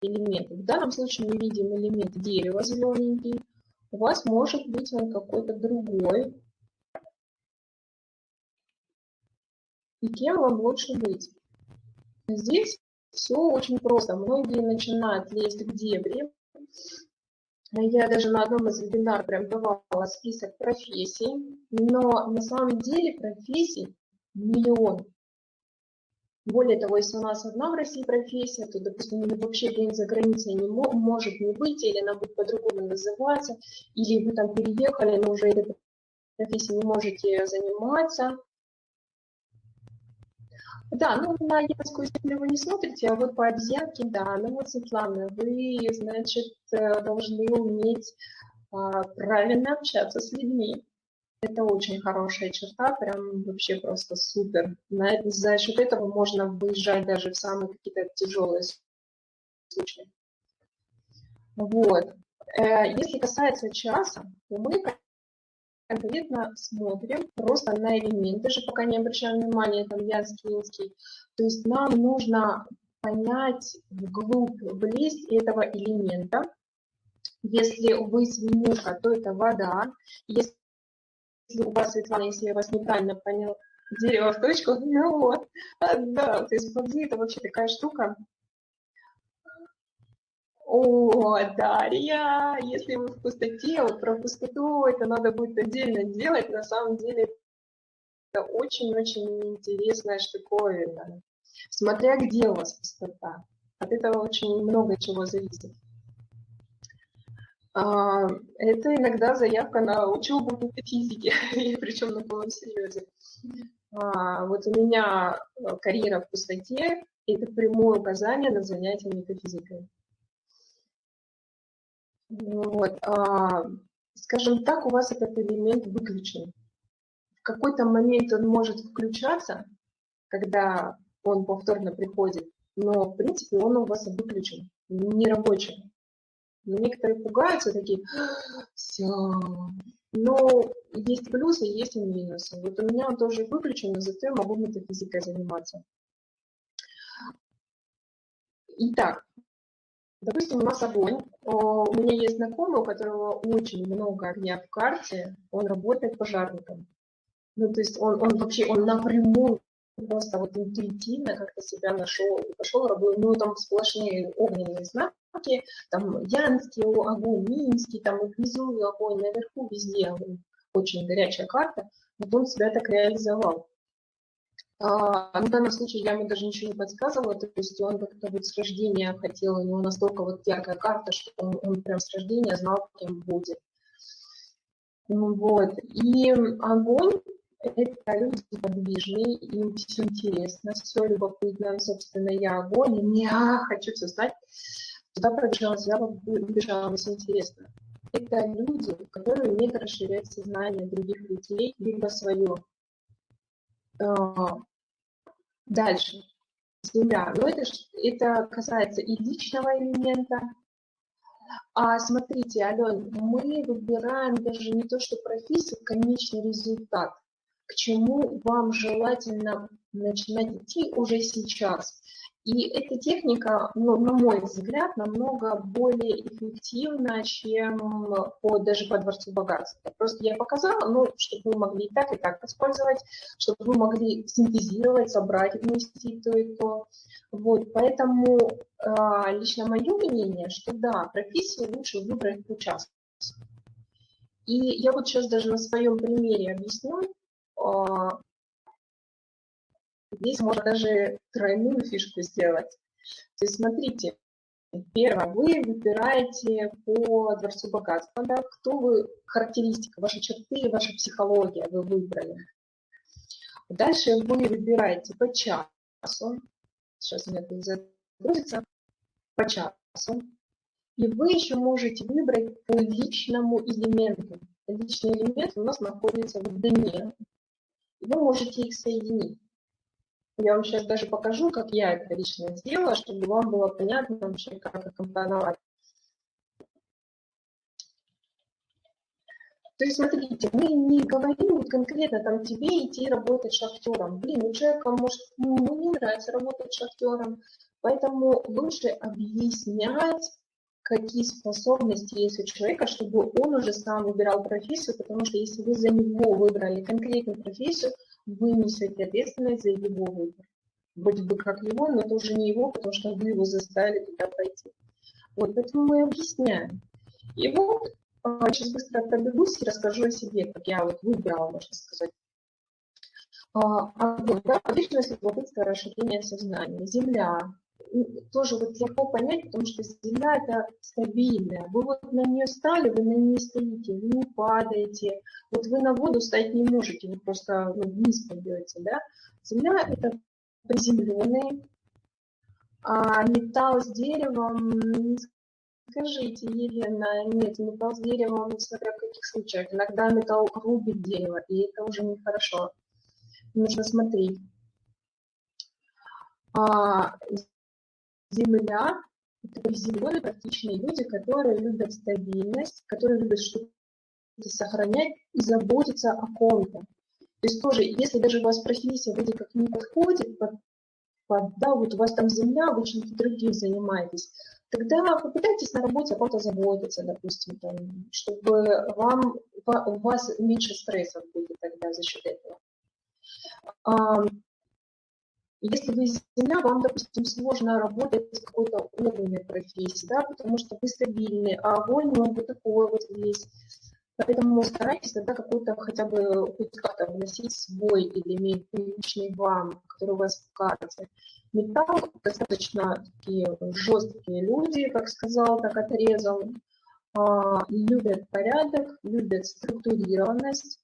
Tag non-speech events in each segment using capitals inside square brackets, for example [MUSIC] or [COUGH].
элементы. В данном случае мы видим элемент дерева зелененький. У вас может быть он какой-то другой. И кем вам лучше быть? Здесь все очень просто. Многие начинают лезть в дебри. Я даже на одном из вебинаров прям давала список профессий, но на самом деле профессий миллион. Более того, если у нас одна в России профессия, то, допустим, вообще где-нибудь за границей не может не быть, или она будет по-другому называться, или вы там переехали, но уже этой профессией не можете заниматься. Да, ну на японскую землю вы не смотрите, а вот по обезьянке, да. Ну вот, Светлана, вы, значит, э, должны уметь а, правильно общаться с людьми. Это очень хорошая черта, прям вообще просто супер. На, за счет этого можно выезжать даже в самые какие-то тяжелые случаи. Вот. Э, если касается часа, то мы конкретно смотрим просто на элемент, даже пока не обращаем внимания, там янский, инский. То есть нам нужно понять вглубь, влезть этого элемента. Если вы свинюшка, то это вода. Если у вас, Светлана, если я вас неправильно понял, дерево в точку, [LAUGHS] ну вот, да, то есть воды это вообще такая штука, о, Дарья, если вы в пустоте, вот про пустоту это надо будет отдельно делать, на самом деле это очень-очень интересная штуковина. Смотря где у вас пустота, от этого очень много чего зависит. А, это иногда заявка на учебу метафизики, [LAUGHS] причем на полном серьезе. А, вот у меня карьера в пустоте – это прямое указание на занятие метафизикой. Вот. А, скажем так, у вас этот элемент выключен. В какой-то момент он может включаться, когда он повторно приходит, но в принципе он у вас выключен, не рабочий. Но некоторые пугаются, такие, все. Но есть плюсы, есть и минусы. Вот у меня он тоже выключен, но зато я могу метафизикой заниматься. Итак, Допустим, у нас огонь. У меня есть знакомый, у которого очень много огня в карте, он работает пожарником. Ну, то есть он, он вообще, он напрямую просто вот интуитивно как-то себя нашел и пошел работать. Ну, там сплошные огненные знаки, там Янский огонь, Минский, там внизу огонь, наверху везде огонь. Очень горячая карта. Вот он себя так реализовал. А, в данном случае я ему даже ничего не подсказывала, то есть он как-то вот с рождения хотел, у него настолько вот яркая карта, что он, он прям с рождения знал, кем будет. Ну вот. И огонь – это люди подвижные, им все интересно, все любопытно. Собственно, я огонь, и я хочу все знать. Туда пробежала, я побежала, все интересно. Это люди, которые умеют расширять сознание других людей, либо свое. А, дальше. Земля. Но это, это касается и личного элемента. А смотрите, Ален, мы выбираем даже не то, что профессию, конечный результат. К чему вам желательно начинать идти уже сейчас. И эта техника, ну, на мой взгляд, намного более эффективна, чем по, даже по Дворцу богатства. Просто я показала, ну, чтобы вы могли и так, и так использовать, чтобы вы могли синтезировать, собрать вместе то и то. Вот, поэтому э, лично мое мнение, что да, профессию лучше выбрать по часу. И я вот сейчас даже на своем примере объясню, Здесь можно даже тройную фишку сделать. То есть смотрите, первое, вы выбираете по Дворцу богатства, да, кто вы, характеристика, ваши черты, ваша психология вы выбрали. Дальше вы выбираете по часу, сейчас у меня это загрузится, по часу, и вы еще можете выбрать по личному элементу. Личный элемент у нас находится в дне, вы можете их соединить. Я вам сейчас даже покажу, как я это лично сделала, чтобы вам было понятно вообще, как это компоновать. То есть, смотрите, мы не говорим конкретно там тебе идти работать шахтером. Блин, у человека может ну, не нравится работать шахтером, Поэтому лучше объяснять, какие способности есть у человека, чтобы он уже сам выбирал профессию, потому что если вы за него выбрали конкретную профессию, вы несете ответственность за его выбор. Вроде бы как его, но это уже не его, потому что вы его заставили туда пойти. Вот, поэтому мы объясняем. И вот а, сейчас быстро пробегусь и расскажу о себе, как я вот выбрала, можно сказать. А, огонь, да, вечность, любопытство, расширение сознания. Земля, тоже вот легко понять, потому что Земля это стабильная. Вы вот на нее стали, вы на ней стоите, вы не падаете. Вот вы на воду стать не можете, вы просто ну, вниз пойдете, да. Земля это приземленный, а металл с деревом, скажите, Елена, нет, металл с деревом, смотря в каких случаях. Иногда металл рубит дерево, и это уже нехорошо. Нужно смотреть. А, Земля – это приземленные, практичные люди, которые любят стабильность, которые любят что-то сохранять и заботиться о ком-то. То есть тоже, если даже у вас профессия вроде как не подходит под, под да, вот у вас там земля, вы чем-то другим занимаетесь, тогда попытайтесь на работе о ком-то заботиться, допустим, там, чтобы вам, у вас меньше стрессов будет тогда за счет этого. Если вы земля, вам, допустим, сложно работать в какой-то огненной профессии, да, потому что вы стабильны, а огонь, он вот такой вот весь. Поэтому старайтесь тогда какой-то хотя бы хоть как-то вносить свой элемент, личный вам, который у вас в карте. Металл достаточно такие жесткие люди, как сказал, так отрезал, а, любят порядок, любят структурированность.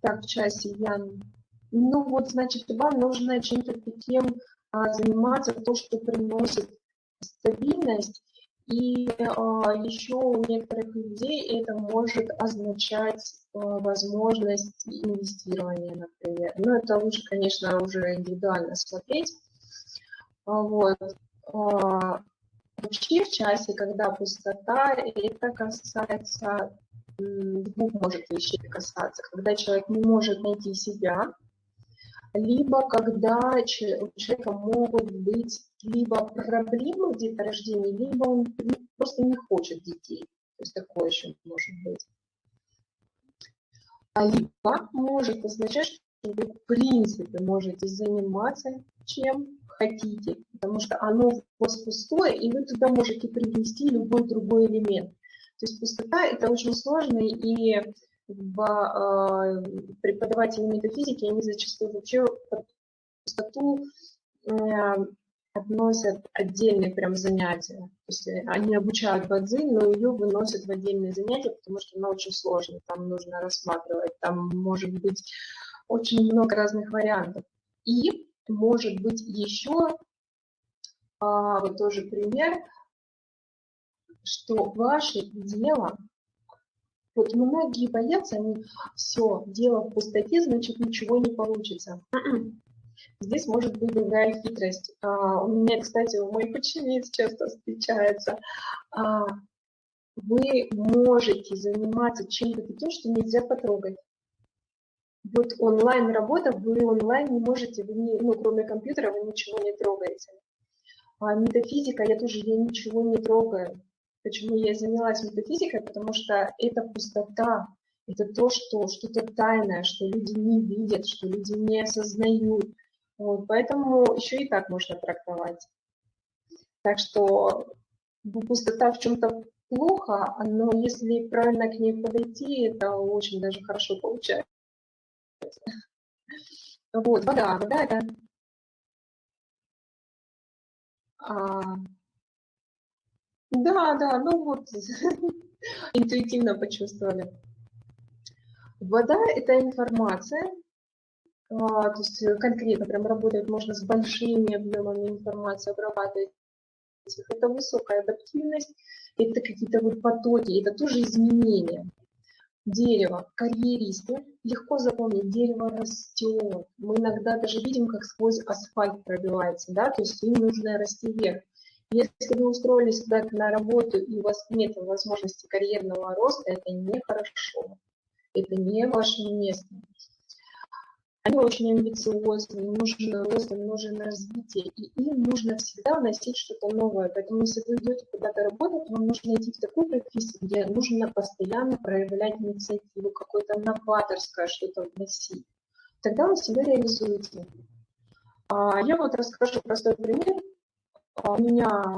Так, в часе Ян ну вот, значит, вам нужно чем-то таким а, заниматься, то, что приносит стабильность. И а, еще у некоторых людей это может означать а, возможность инвестирования, например. Но это лучше, конечно, уже индивидуально смотреть. А, вот. А, вообще в часе, когда пустота, это касается двух может вещей касаться. Когда человек не может найти себя, либо когда у человека могут быть либо проблемы в деторождении, либо он просто не хочет детей. То есть такое еще может быть. А либо может означать, что вы в принципе можете заниматься чем хотите, потому что оно у вас пустое, и вы туда можете привнести любой другой элемент. То есть пустота – это очень сложно, и в э, преподаватели метафизики, они зачастую вообще под пустоту относят отдельные прям занятия. То есть э, они обучают бадзи, но ее выносят в отдельные занятия, потому что она очень сложная, там нужно рассматривать, там может быть очень много разных вариантов. И может быть еще, а, вот тоже пример, что ваше дело вот многие боятся, они все, дело в пустоте, значит ничего не получится. М-м. Здесь может быть другая хитрость. А, у меня, кстати, у моих учениц часто встречается. А, вы можете заниматься чем-то таким, что нельзя потрогать. Вот онлайн-работа, вы онлайн не можете, вы не, ну, кроме компьютера, вы ничего не трогаете. А метафизика, я тоже я ничего не трогаю. Почему я занялась метафизикой? Потому что это пустота, это то, что что-то тайное, что люди не видят, что люди не осознают. Вот, поэтому еще и так можно трактовать. Так что пустота в чем-то плохо, но если правильно к ней подойти, это очень даже хорошо получается. Вот, вода, вода это а, да, да, ну вот, [LAUGHS] интуитивно почувствовали. Вода – это информация, а, то есть конкретно прям работать можно с большими объемами информации, обрабатывать. Это высокая адаптивность, это какие-то вот потоки, это тоже изменения. Дерево, карьеристы, легко запомнить, дерево растет. Мы иногда даже видим, как сквозь асфальт пробивается, да, то есть им нужно расти вверх. Если вы устроились куда-то на работу и у вас нет возможности карьерного роста, это нехорошо. Это не ваше место. они очень амбициозны, им нужен рост, им нужен развитие, и им нужно всегда вносить что-то новое. Поэтому если вы идете куда-то работать, вам нужно идти в такую профессию, где нужно постоянно проявлять инициативу, какое-то новаторское что-то вносить. Тогда вы себя реализуете. А я вот расскажу простой пример. А у меня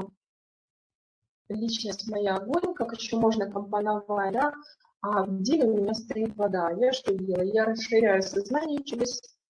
личность моя огонь, как еще можно компоновать, да, а в деле у меня стоит вода. Я что делаю? Я расширяю сознание через